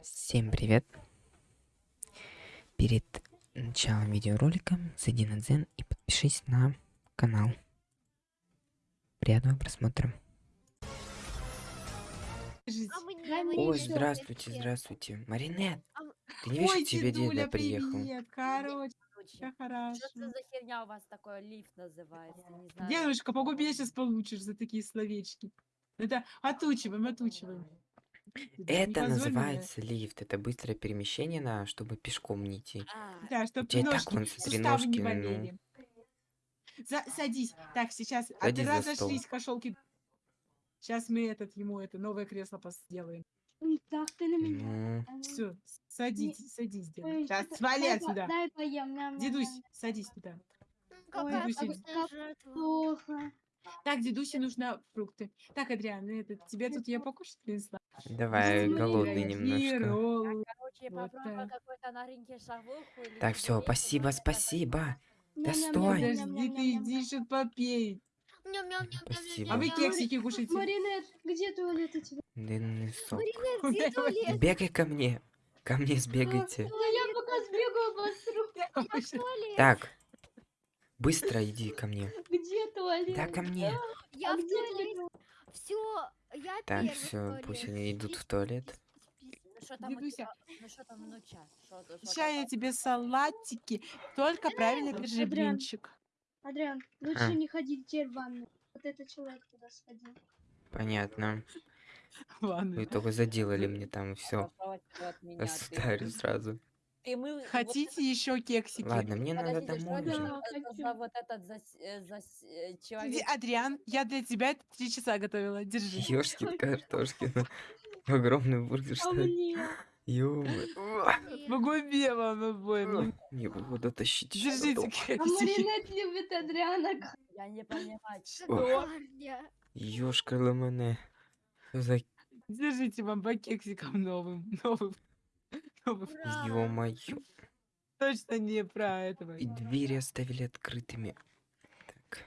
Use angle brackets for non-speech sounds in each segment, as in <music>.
Всем привет! Перед началом видеоролика зайди на Дзен и подпишись на канал. Приятного просмотра. А Ой, здравствуйте, здравствуйте. Маринет, ты не видишь, Ой, тебе дедуля приехал? привет. Короче, Что это за херня у вас такое лифт называется? Не знаю. Дедушка, по губе сейчас получишь за такие словечки. Это отучиваем, отучиваем. Это называется лифт. Это быстрое перемещение на, чтобы пешком не идти. А, Да, У чтобы тебя и так ножки, вон, смотри, суставы ножки, не ну. болели. За- садись. Так, сейчас а Садись ты за стол. разошлись, кошелки. Сейчас мы этот ему это новое кресло пос- сделаем. М, Так, ты на меня. Ну, Все, садись, садись, Сейчас, что-то- свали дай по- отсюда. Дай поем. ням, ням, Дедусь, ням. садись туда. Какая вкусная жертва. Плохо. Так, дедусе нужно фрукты. Так, Адриан, ну это, тебе тут я покушать принесла. Давай, Смотри, голодный немножко. короче, Вот так. все, спасибо, спасибо. Да стой. Подожди, ты иди что попей. Спасибо. А вы кексики кушайте. Маринет, где туалет у тебя? Дынный сок. Где туалет? Бегай ко мне. Ко мне сбегайте. Да я пока сбегаю. <laughs> Туалет. Так, быстро иди ко мне. Где туалет? Да, ко мне. Я А в где туалете. туалет? Все, я Так, все, пусть они идут в туалет. Ну там Дедуся. Ну что там, ну ча? Сейчас я тебе салатики. Только правильно Адриан. держи блинчик. Адриан, лучше А. не ходить теперь в ванну. Вот этот человек туда сходил. Понятно. <laughs> Ладно. Вы только заделали мне там все. Меня, ты Государю сразу. Ты мыл... вот Хотите еще кексики? Ладно, мне надо Подождите, что домой это уже. За- вот этот за, э, за э, Иди, человек? Адриан, я для тебя три часа готовила. Держи. Ёшкин картошкин. <laughs> Огромный бургер А мне? ё В губе вам обоим. Не буду тащить. ещё Держите дома. А кексики. Маринет любит Адриана. Я не понимаю. Шикарня. Ёшка. Что за Держите вам по кексикам новым. Новым. <laughs> Ё-моё. Точно не про этого. И двери оставили открытыми. Так.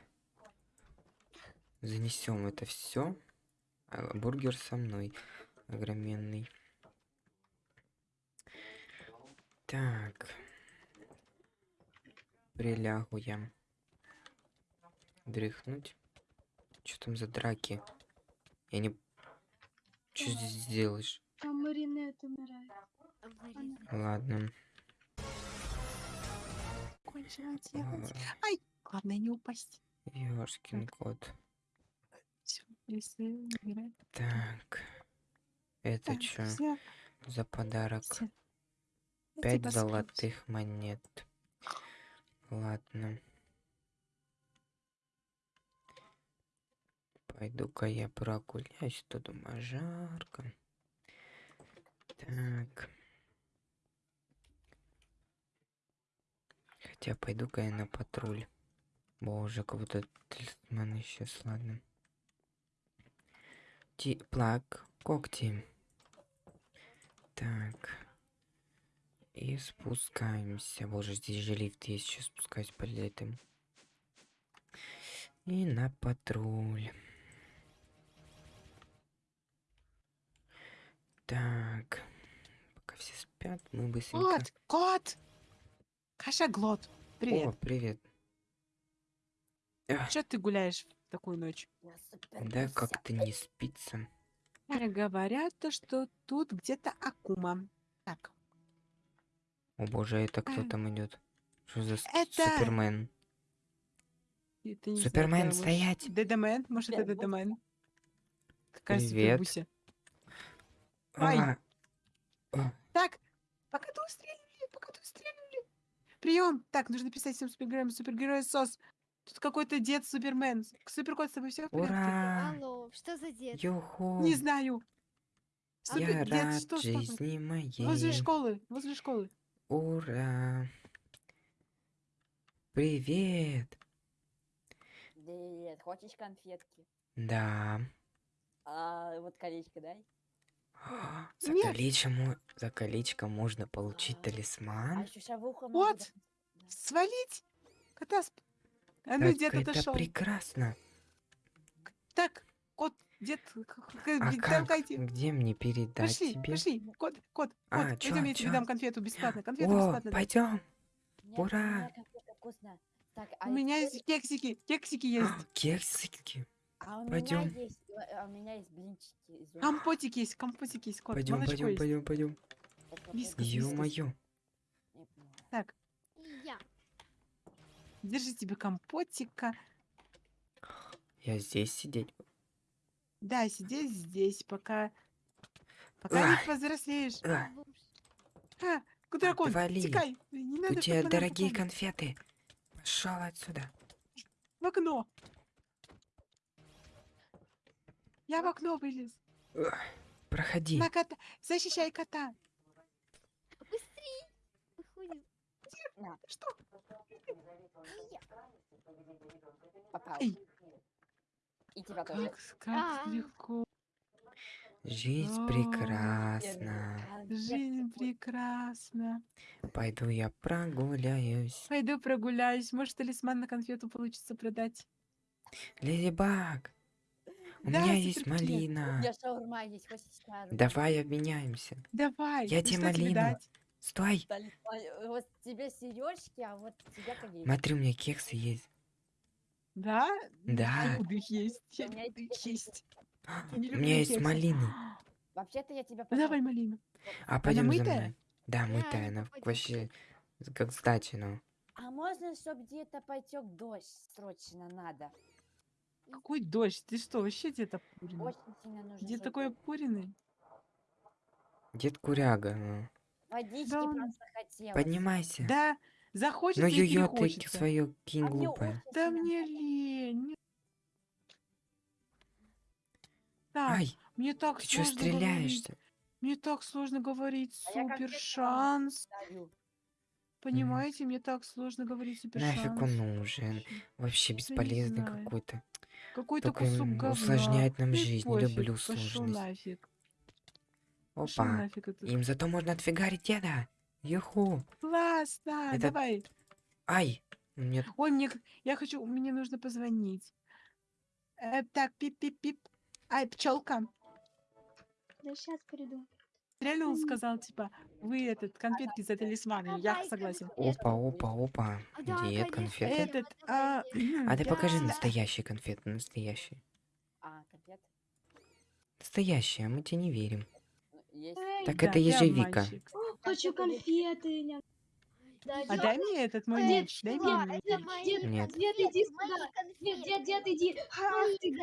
Занесем это все. бургер со мной. Огроменный. Так. Прилягу я. Дрыхнуть. Что там за драки? Я не... Что здесь делаешь? Там Маринет умирает. Ладно. Ай, главное не упасть. Ёшкин кот. Так. Это Так, что за подарок? Пять золотых монет. Ладно. Пойду-ка я прогуляюсь, тут дома жарко. Так. Хотя пойду-ка я на патруль. Боже, как будто талисман исчез, ладно. Ти плак, когти. Так. И спускаемся. Боже, здесь же лифт есть. Сейчас спускаюсь по летам. И на патруль. Так. Пока все спят, мы быстренько... Кот, кот! Кашаглот, О, привет. привет. Эх, Че ты гуляешь в такую ночь? Да как-то не спится. Э, Говорят, то, что тут где-то Акума. Так, О боже, это кто Э, там идет? Что за это- Супермен? это не знаю, Супермен, может, стоять! Дедамен, может, это? Какая Привет. супербуся. Ай. А, а, Так, пока ты устреливали, пока ты устреливали. Прием. Так, нужно писать всем супергероям супергерой СОС. Тут какой-то дед Супермен. Суперкот, с тобой все в порядке? ура! Алло, что за дед? Юху! Не знаю. Супер... Я дед, рад что жизни Возле моей. школы, возле школы. Ура! Привет! Привет, хочешь конфетки? Да. А, вот колечко дай. А, За Нет. колечко, за колечко можно получить А. А талисман. могу Вот. Свалить? Кота сп- А ну, Так дед это отошел. прекрасно. Так, кот, Дед, А. Где мне передать Пошли, тебе? пошли. Кот, кот, А, кот. чё, Пойдем, я тебе дам конфету бесплатно. Конфету О, бесплатно. пойдем. Ура! а У меня теперь- есть кексики. Кексики есть. Кексики. А у Пойдём. меня есть, а у меня есть блинчики из. Компотик есть, компотик есть, кот. Пойдем, Молочко пойдем, есть. пойдем, пойдем. Вискас. Ё-моё. не. Так, я. держи тебе компотика. Я здесь сидеть. Да, сидеть здесь, пока... Пока не Ай. повзрослеешь. А, А, дракон, Отвали. тикай. Не надо, у тебя дорогие конфеты. Пошел отсюда. В окно. Я в окно вылез. Проходи. На кота. Защищай кота. Быстрей. Выходим. Что? Попал. Эй. И тебя тоже. Как, как А. легко. Жизнь О, прекрасна. Жизнь прекрасна. Пойду я прогуляюсь. Пойду прогуляюсь. Может, талисман на конфету получится продать. Леди Баг, у Да, меня есть суперкет. У малина. меня шаурма есть? Давай обменяемся. Давай. Я ну тебе тебе малину. дать? Стой. Вот тебе сережки, а вот тебе колечко. Смотри, у меня кексы есть. Да? Да. Не буду их есть. У меня есть. У меня есть малины. <gasps> Вообще-то я тебя Ну, Давай малину. А пойдем за мной. Да, мытая, она вообще как кстати, ну. А можно, чтобы где-то потек дождь срочно надо? Какой дождь? Ты что, вообще где-то пурина? Очень сильно нужно. Где такой пуриный? Дед Куряга, ну. Водички Да просто хотелось. Поднимайся. Да, захочется Ну и ё-ё, ты свое кинь А мне глупая. Да мне лень. Так, Ай, мне так ты сложно говорить. стреляешься? Мне так сложно говорить. А Супер шанс. Понимаете, мне так сложно говорить супер Нафиг шанс. он нужен? Вообще бесполезный какой-то. Какой-то кусок говна. усложняет нам жизнь, не пофиг, люблю сложность. Опа. Им зато можно отфигарить деда. Юху. Классно, Это- давай. Ай. Мне Ой, мне, я хочу, мне нужно позвонить. Э, так, пип-пип-пип. Ай, пчелка. Да сейчас приду. Реально он сказал, типа, вы этот, конфетки за талисманы. Я согласен. Опа, опа, опа. А, да, Дед, конечно, конфеты. Этот, это а. <clears throat> А ты покажи да. настоящие конфеты, настоящие. А, конфет? Настоящие, а мы тебе не верим. Есть. Так Да, это ежевика. хочу конфеты. ня. А дай мне этот мой Дед, меч, дай Да, мне мои Дед, Нет. дед, иди сюда. Дед, дед, дед, иди. Ах ты.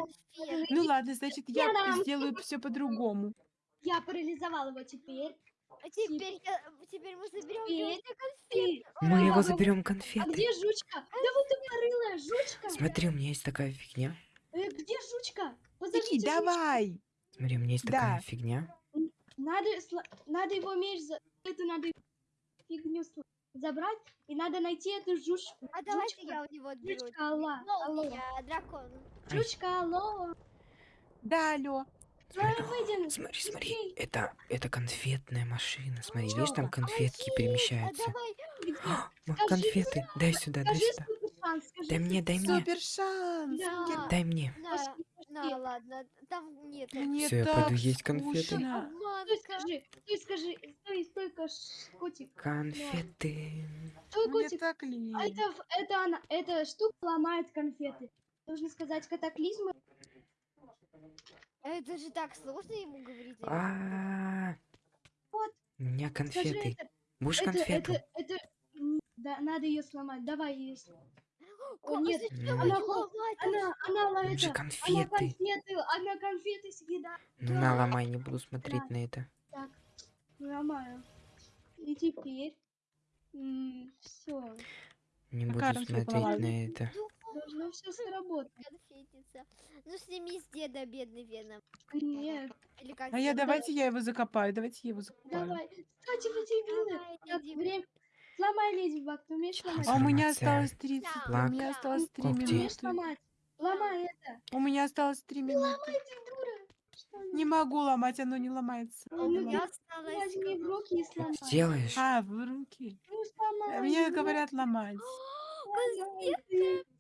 Ну ладно, значит, я Я-дам. сделаю все по-другому. Я парализовал его теперь. А теперь, я- теперь мы заберем Теперь Ты. конфеты. Мы его заберем А конфеты. где жучка? Да вот тупорылая жучка. Смотри, у меня есть такая фигня. Э, Где жучка? Подождите, жучка. давай. Смотри, у меня есть такая Да. фигня. Надо, надо его меч, за- это надо фигню забрать, и надо найти эту жучку. А давайте Жучка, я у него отберу. жучка, алло, алло. Молния, дракон. Жучка, алло. Да, алло. Выйдем. Смотри, смотри, это, это конфетная машина. Смотри, видишь, там Пчёлка. конфетки А перемещаются. А, <gasps> Скажи, конфеты, дай сюда, дай сюда. Дай мне, дай мне. Супер шанс. Да. Дай мне. на, Пошли, на, пошли. ладно, там нет. Мне Всё, я пойду есть конфеты. скучно. Стой, Обманка. скажи, стой, скажи, стой, стойка, ш- котик. Конфеты. Стой, котик. А это, это она, эта штука ломает конфеты. Нужно сказать катаклизмы. Это же так сложно ему говорить. А, Вот. у меня Скажи конфеты. это, Будешь это, конфету? это, это, да, надо ее сломать. Давай ее. О, нет, зачем она? Она, она, же это, она конфеты. конфеты, она конфеты съедает. Ну на, ломай, не буду смотреть на это. Так, ломаю. И теперь, все, Не буду смотреть на это. Должно все сработать. Конфетница. Ну сними с деда бедный веном. Нет, Или как А я давайте я его закопаю, давайте я его закопаю. давай. Кстати, вы дебилы. Время. Сломай, Леди Баг, ты умеешь Чё сломать? А у меня Информация. осталось 30, у Да, меня да. осталось 3 Когти. Умеешь минуты. сломать? Ломай это. У меня осталось 3 минуты. Ломай, ты дура. Не могу ломать, оно не ломается. Ну, У меня осталось... Возьми в руки и сломай. сделаешь? А, в руки. Ну, сломай. Мне говорят ломать. <gasps> сломай ты. Конфетка.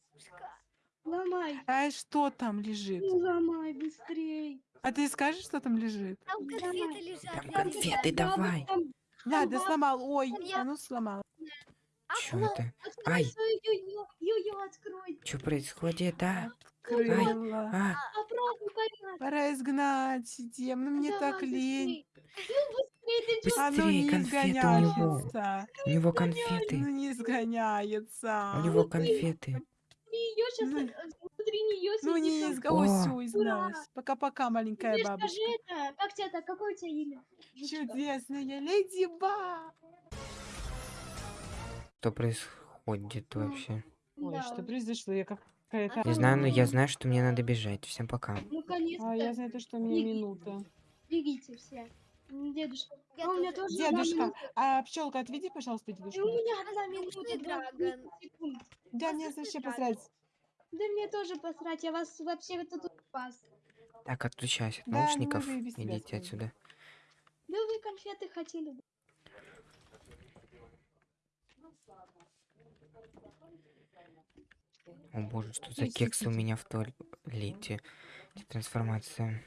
Ломай. А что там лежит? Ну, ломай быстрей. А ты скажешь, что там лежит? Там конфеты лежат. Там конфеты, давай. Там Да, да сломал. Ой, Я- а ну сломал. Чё это? Открой Ай. свою ю-ю. Открой. Что происходит, а? Крыла. А, Обратно порядок. Пора изгнать Дем, ну мне так Давай лень. быстрей. Ну, быстрей, ты чё? Оно Быстрее, не конфеты у него. изгоняется. у него конфеты. Ну не изгоняется. У него конфеты. Ее сейчас, Ну, внутри нее Ну не сидит. изго... О. Ой, всё, изгналась. Пока-пока, маленькая Ты бабушка. скажи это, как тебя так, какое у тебя имя? Чудесная леди Ба. Что происходит вообще? Ой, Да. что произошло? Я как какая-то... Не знаю, но я знаю, что мне надо бежать. Всем пока. Ну, конечно. А я знаю, то, что у меня минута. Бегите все. Дедушка. Я а у меня тоже. Дедушка, а пчелка, отведи, пожалуйста, И у дедушку. меня одна минута, драгон. 20 секунд. Да, мне вообще посрать. Да мне тоже посрать, я вас вообще тут спас. Так, отключайся от Да, ну, наушников. тебя Идите отсюда. Да вы конфеты хотели бы. О боже, что за кексы у меня в туалете? Трансформация.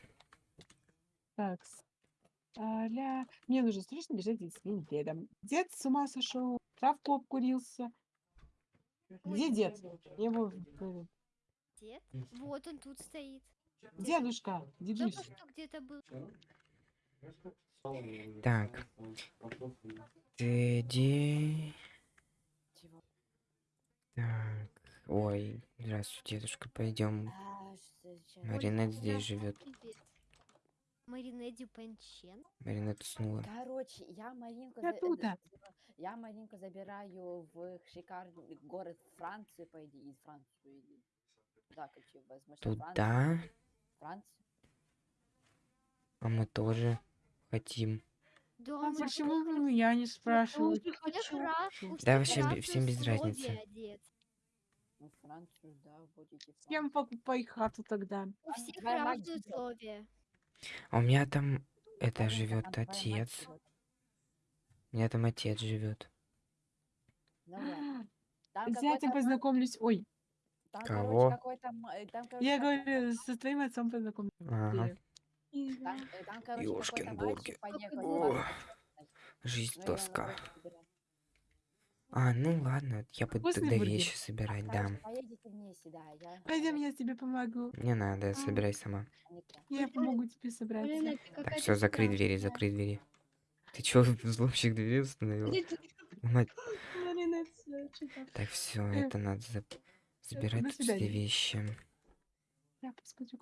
Так. Аля. Мне нужно срочно бежать за своим дедом. Дед с ума сошел, травку обкурился. Где дед? Его... э, Дед? Вот он тут стоит. Дедушка, дедусь. Только что где-то был. Так. Тедди. Так. Ой, здравствуйте, дедушка. Пойдем. А? Маринет здесь живет. Привет. Маринеди Панчен. Маринет уснула. Короче, я Маринку, Я за- тут, я Маринку забираю в шикарный город Франции, по идее, из Франции. иди. Да, какие возможно. Туда. Франция. А мы тоже хотим. Да, А мы почему тоже вы меня не спрашиваете? у всех ra- у Да, вообще бе- всем без разницы. Ну, Францию, да, будете. С кем покупай хату тогда? У всех разные условия. А у меня там это живет там отец. У меня там отец живет. Ну. Там зятем какой-то ма- познакомлюсь. Ой, там, Кого? короче, ма- э, там, короче, я говорю, со твоим отцом познакомлюсь. Ага. Там, э, там, Ёшкин бургер. Жизнь Ну, тоска. собирать. А, ну ладно, я буду Вкусный тогда бургер. вещи собирать, да. Короче, поедете вместе, да. Я, Пойдем, я тебе помогу. Не надо, собирай сама. Я помогу тебе собрать. Марина, ты Так, все, закрой двери, закрой двери. Ты чё, <laughs> взломщик двери установил? Мать. <laughs> Так, все, это надо за- забирать все вещи. Я посмотрю.